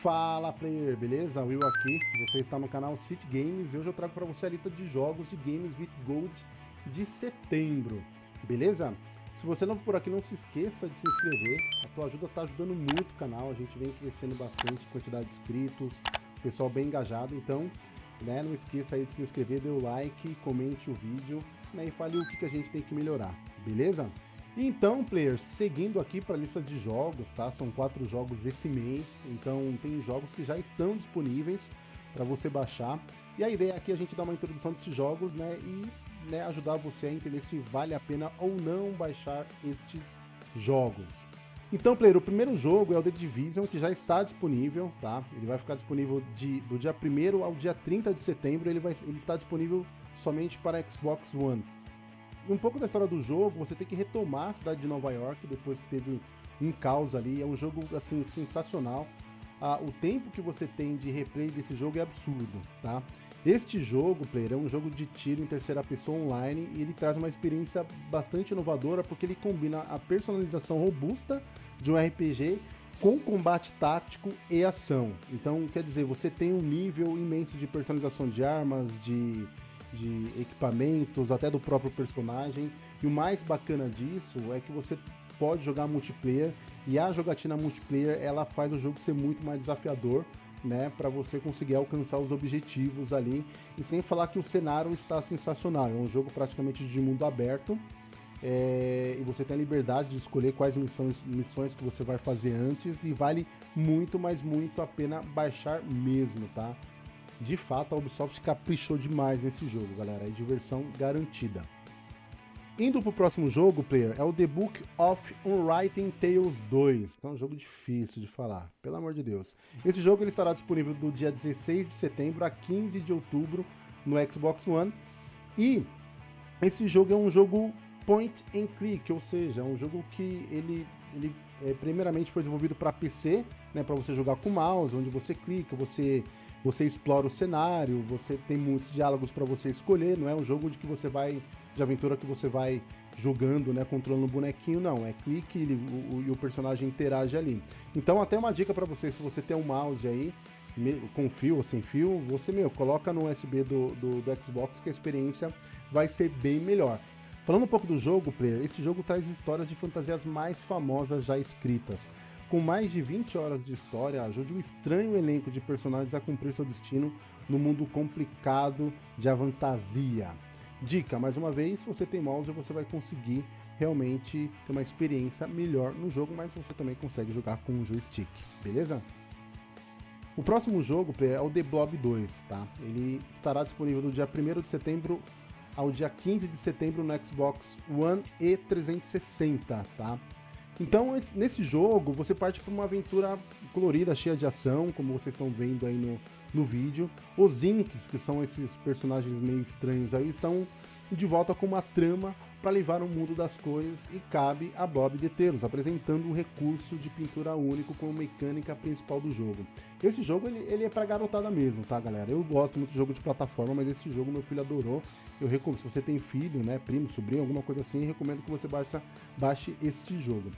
Fala player, beleza? Will aqui, você está no canal City Games e hoje eu trago para você a lista de jogos de Games with Gold de setembro, beleza? Se você não for por aqui, não se esqueça de se inscrever, a tua ajuda está ajudando muito o canal, a gente vem crescendo bastante, quantidade de inscritos, pessoal bem engajado, então né, não esqueça aí de se inscrever, dê o like, comente o vídeo né, e fale o que, que a gente tem que melhorar, beleza? Então, players, seguindo aqui para a lista de jogos, tá? São quatro jogos esse mês, então tem jogos que já estão disponíveis para você baixar. E a ideia aqui é a gente dar uma introdução desses jogos, né? E né, ajudar você a entender se vale a pena ou não baixar estes jogos. Então, player, o primeiro jogo é o The Division, que já está disponível, tá? Ele vai ficar disponível de, do dia 1 ao dia 30 de setembro, ele, vai, ele está disponível somente para Xbox One um pouco da história do jogo, você tem que retomar a cidade de Nova York depois que teve um caos ali. É um jogo assim sensacional. Ah, o tempo que você tem de replay desse jogo é absurdo, tá? Este jogo, player, é um jogo de tiro em terceira pessoa online e ele traz uma experiência bastante inovadora porque ele combina a personalização robusta de um RPG com combate tático e ação. Então, quer dizer, você tem um nível imenso de personalização de armas, de de equipamentos, até do próprio personagem. E o mais bacana disso é que você pode jogar multiplayer e a jogatina multiplayer ela faz o jogo ser muito mais desafiador, né, para você conseguir alcançar os objetivos ali. E sem falar que o cenário está sensacional, é um jogo praticamente de mundo aberto. É, e você tem a liberdade de escolher quais missões, missões que você vai fazer antes e vale muito, mas muito a pena baixar mesmo, tá? De fato a Ubisoft caprichou demais nesse jogo, galera. É diversão garantida. Indo pro próximo jogo, player, é o The Book of Unwritten Tales 2. É um jogo difícil de falar, pelo amor de Deus. Esse jogo ele estará disponível do dia 16 de setembro a 15 de outubro no Xbox One. E esse jogo é um jogo point and click, ou seja, é um jogo que ele, ele é, primeiramente foi desenvolvido para PC, né, para você jogar com mouse, onde você clica, você você explora o cenário, você tem muitos diálogos para você escolher, não é um jogo de que você vai de aventura que você vai jogando, né, controlando o bonequinho, não, é clique e o, o, o personagem interage ali. Então até uma dica para você, se você tem um mouse aí, com fio ou sem fio, você, meu, coloca no USB do, do, do Xbox que a experiência vai ser bem melhor. Falando um pouco do jogo, player, esse jogo traz histórias de fantasias mais famosas já escritas. Com mais de 20 horas de história, ajude um estranho elenco de personagens a cumprir seu destino no mundo complicado de avantasia. Dica, mais uma vez, se você tem mouse, você vai conseguir realmente ter uma experiência melhor no jogo, mas você também consegue jogar com um joystick, beleza? O próximo jogo é o The Blob 2, tá? Ele estará disponível do dia 1 de setembro ao dia 15 de setembro no Xbox One e 360, tá? Então, nesse jogo, você parte para uma aventura colorida, cheia de ação, como vocês estão vendo aí no, no vídeo. Os Inks, que são esses personagens meio estranhos aí, estão de volta com uma trama para levar o mundo das cores e cabe a Bob detê-los, apresentando um recurso de pintura único como mecânica principal do jogo. Esse jogo ele, ele é para garotada mesmo, tá galera? Eu gosto muito de jogo de plataforma, mas esse jogo meu filho adorou. Eu recomendo, se você tem filho, né, primo, sobrinho, alguma coisa assim, recomendo que você baixe, baixe este jogo.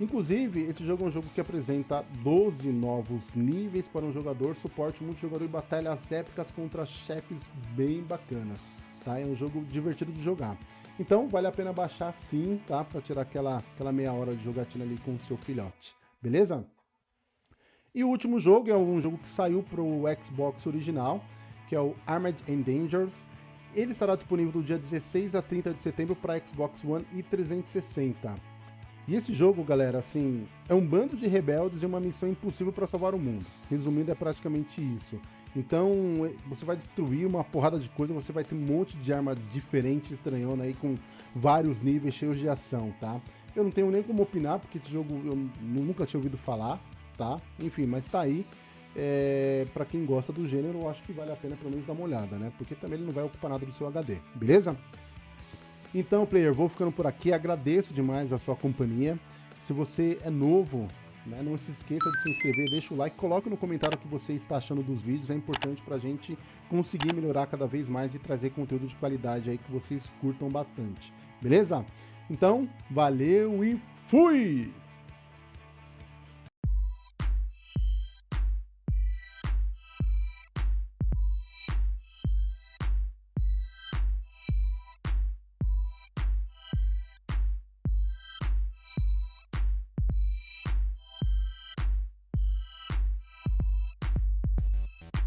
Inclusive, esse jogo é um jogo que apresenta 12 novos níveis para um jogador, suporte multijogador e batalhas épicas contra chefes bem bacanas, tá? É um jogo divertido de jogar. Então, vale a pena baixar sim, tá? Para tirar aquela, aquela meia hora de jogatina ali com o seu filhote, beleza? E o último jogo é um jogo que saiu para o Xbox original, que é o Armored and Dangerous. Ele estará disponível do dia 16 a 30 de setembro para Xbox One e 360. E esse jogo, galera, assim, é um bando de rebeldes e uma missão impossível para salvar o mundo. Resumindo, é praticamente isso. Então, você vai destruir uma porrada de coisa, você vai ter um monte de arma diferente, estranhona aí, com vários níveis cheios de ação, tá? Eu não tenho nem como opinar, porque esse jogo eu nunca tinha ouvido falar, tá? Enfim, mas tá aí. É, para quem gosta do gênero, eu acho que vale a pena pelo menos dar uma olhada, né? Porque também ele não vai ocupar nada do seu HD, beleza? Então, player, vou ficando por aqui. Agradeço demais a sua companhia. Se você é novo, né, não se esqueça de se inscrever, deixa o like, coloque no comentário o que você está achando dos vídeos. É importante para a gente conseguir melhorar cada vez mais e trazer conteúdo de qualidade aí que vocês curtam bastante. Beleza? Então, valeu e fui!